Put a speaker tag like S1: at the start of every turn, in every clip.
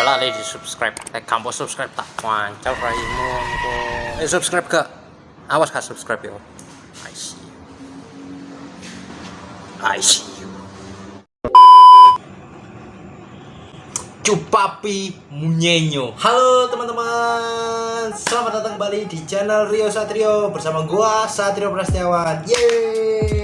S1: Salah di subscribe. Eh kamu subscribe tak wancau raimu. Eh subscribe gak? Awas gak subscribe yo. I see you. I see you.
S2: Cupapi Munyenyo Halo teman-teman Selamat datang kembali di channel Rio Satrio Bersama gua Satrio Prastiawan Yeay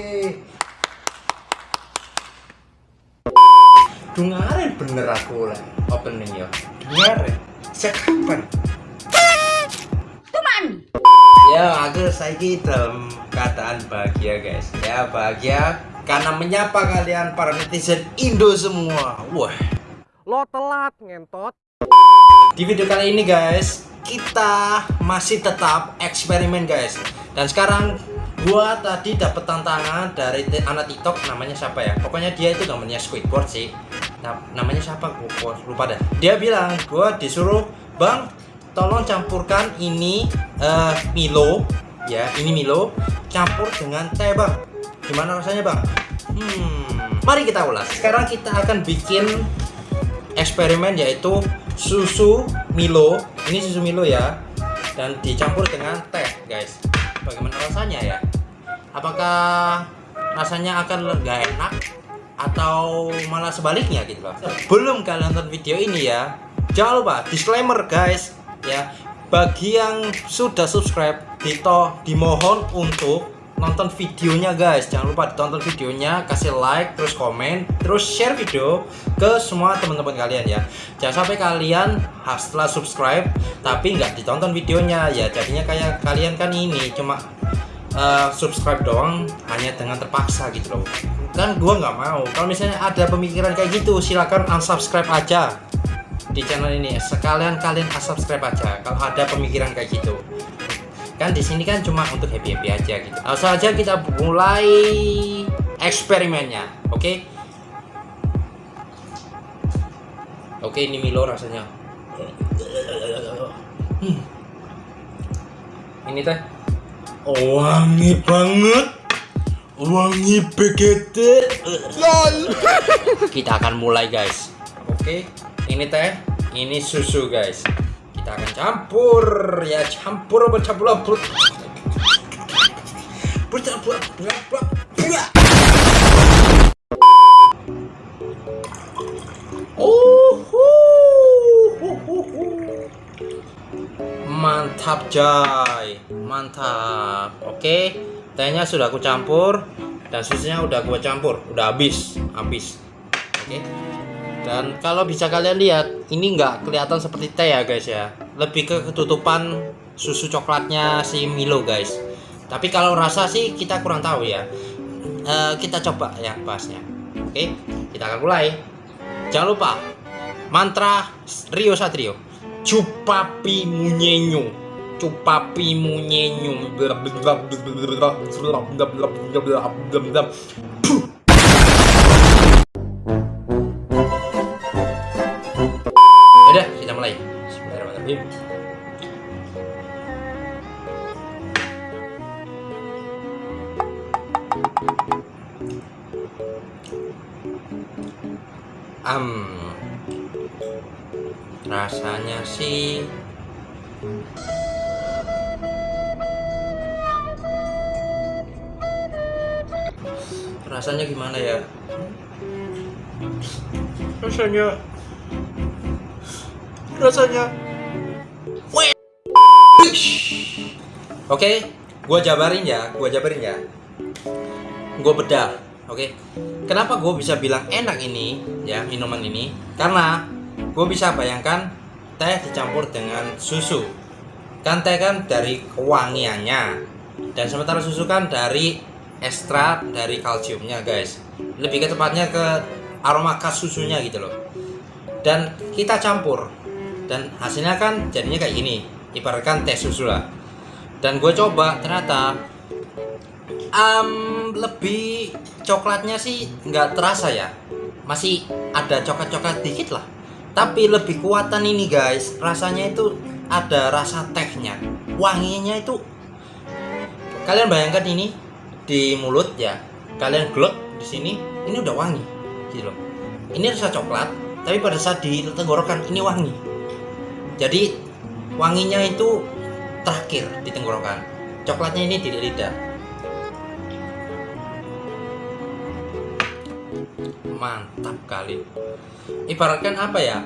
S2: Dungaren bener aku lah Opening ya Dungaren Sekapan
S3: Tuman.
S2: Ya akhir saya dalam keadaan bahagia guys Ya bahagia Karena menyapa kalian para netizen Indo semua Wah
S1: Lo telat ngentot.
S2: Di video kali ini guys, kita masih tetap eksperimen guys. Dan sekarang gua tadi dapat tantangan dari anak TikTok namanya siapa ya? Pokoknya dia itu namanya Squidward sih. Namanya siapa? Gua lupa dah. Dia bilang gua disuruh, "Bang, tolong campurkan ini eh, Milo ya, ini Milo campur dengan teh, Bang." Gimana rasanya, Bang? Hmm, mari kita ulas. Sekarang kita akan bikin eksperimen yaitu susu Milo ini susu Milo ya dan dicampur dengan teh guys bagaimana rasanya ya apakah rasanya akan nggak enak atau malah sebaliknya gitu loh. Belum kalian nonton video ini ya. Jangan lupa disclaimer guys ya. Bagi yang sudah subscribe dito dimohon untuk nonton videonya guys. Jangan lupa ditonton videonya kasih like terus komen terus share video ke semua teman-teman kalian ya. Jangan sampai kalian setelah subscribe tapi nggak ditonton videonya. Ya jadinya kayak kalian kan ini cuma eh, subscribe doang hanya dengan terpaksa gitu loh. Kan gua nggak mau. Kalau misalnya ada pemikiran kayak gitu silakan unsubscribe aja di channel ini. Sekalian kalian unsubscribe aja kalau ada pemikiran kayak gitu. Kan di sini kan cuma untuk happy happy aja gitu. Langsung aja kita mulai eksperimennya oke? Oke ini Milo rasanya. Hmm. ini teh wangi banget. Wangi begitu. Kita akan mulai guys. Oke ini teh ini susu guys. Kita akan campur. Ya campur bercampur bercampur bercampur bercampur. Oh mantap Jai mantap. Oke tehnya sudah aku campur dan susunya udah aku campur. Udah habis habis. Oke. Dan kalau bisa kalian lihat ini nggak kelihatan seperti teh ya guys ya. Lebih ke ketutupan susu coklatnya si Milo guys. Tapi kalau rasa sih kita kurang tahu ya. Eh, kita coba ya bahasnya. Oke kita akan mulai. Jangan lupa mantra Rio Satrio. Cupapi munyenyo cupapi munyenyo Udah, kita mulai. Bismillahirrahmanirrahim. Am, rasanya sih rasanya gimana ya? Rasanya rasanya Oke, gua jabarin ya, gua jabarin ya. Gua bedah, oke. Kenapa gua bisa bilang enak ini ya minuman ini? Karena gua bisa bayangkan teh dicampur dengan susu. Kan teh kan dari kewangiannya dan sementara susu kan dari ekstrak dari kalsiumnya, guys. Lebih ke tepatnya ke aroma khas susunya gitu loh. Dan kita campur. Dan hasilnya kan jadinya kayak gini. Ibaratkan teh susu lah. Dan gue coba ternyata am lebih coklatnya sih nggak terasa ya. Masih ada coklat-coklat dikit lah. Tapi lebih kuatan ini guys. Rasanya itu ada rasa tehnya. Wanginya itu kalian bayangkan ini di mulut ya. Kalian glek di sini ini udah wangi gitu loh. Ini rasa coklat tapi pada saat di tenggorokan ini wangi. Jadi wanginya itu terakhir di tenggorokan coklatnya ini di lidah mantap kali. Ibaratkan apa ya?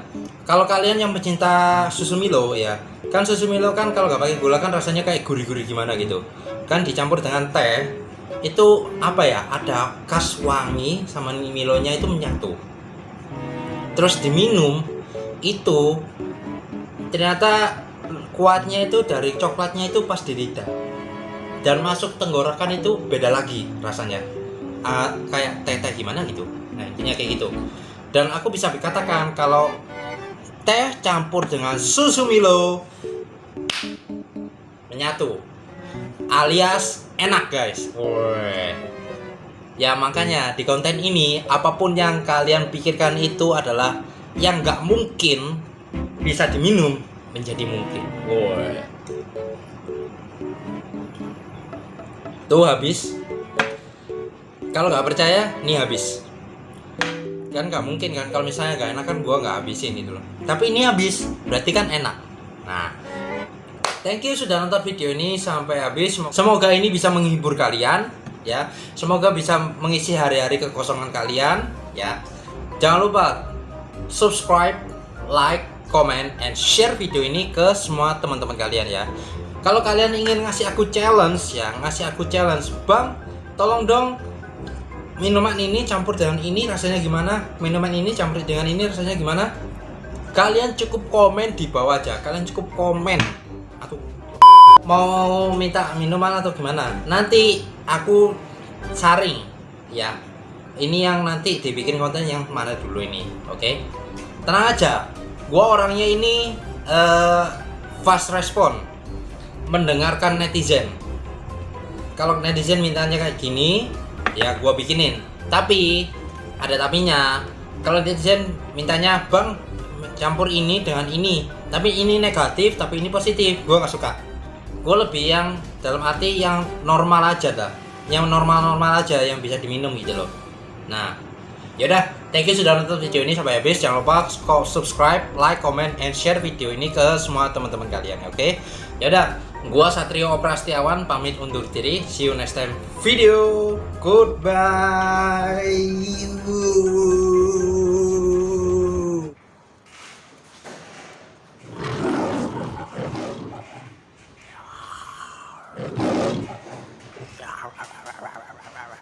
S2: Kalau kalian yang pecinta susu Milo ya kan susu Milo kan kalau nggak pakai gula kan rasanya kayak gurih-gurih gimana gitu. Kan dicampur dengan teh itu apa ya? Ada khas wangi sama Milonya itu menyatu. Terus diminum itu ternyata kuatnya itu dari coklatnya itu pas di lidah. Dan masuk tenggorokan itu beda lagi rasanya. Uh, kayak teh teh gimana gitu. Nah intinya kayak gitu. Dan aku bisa dikatakan kalau teh campur dengan susu Milo menyatu alias enak. Guys Woi. ya makanya di konten ini apa pun yang kalian pikirkan itu adalah yang nggak mungkin bisa diminum menjadi mungkin. Woi. tuh habis. Kalau nggak percaya nih habis. Kan nggak mungkin kan kalau misalnya nggak enak kan gua nggak habisin gitu loh. Tapi ini habis berarti kan enak. Nah thank you sudah nonton video ini sampai habis. Semoga ini bisa menghibur kalian ya. Semoga bisa mengisi hari-hari kekosongan kalian ya. Jangan lupa subscribe like comment and share video ini ke semua teman-teman kalian ya. Kalau kalian ingin ngasih aku challenge ya ngasih aku challenge bang tolong dong minuman ini campur dengan ini rasanya gimana? Minuman ini campur dengan ini rasanya gimana? Kalian cukup komen di bawah aja. Kalian cukup komen mau minta minuman atau gimana? Nanti aku saring ya ini yang nanti dibikin konten yang mana dulu ini oke? Okay? tenang aja gua orangnya ini uh, fast respon mendengarkan netizen. Kalau netizen mintanya kayak gini ya gua bikinin. Tapi ada tapinya. Kalau netizen mintanya bang campur ini dengan ini tapi ini negatif tapi ini positif gua nggak suka gue lebih yang dalam arti yang normal aja dah yang normal-normal aja yang bisa diminum gitu loh. Nah yaudah thank you sudah nonton video ini sampai habis. Jangan lupa subscribe like comment and share video ini ke semua teman-teman kalian oke? Okay? yaudah gua Satrio Oprastiawan pamit undur diri. See you next time. Video. Goodbye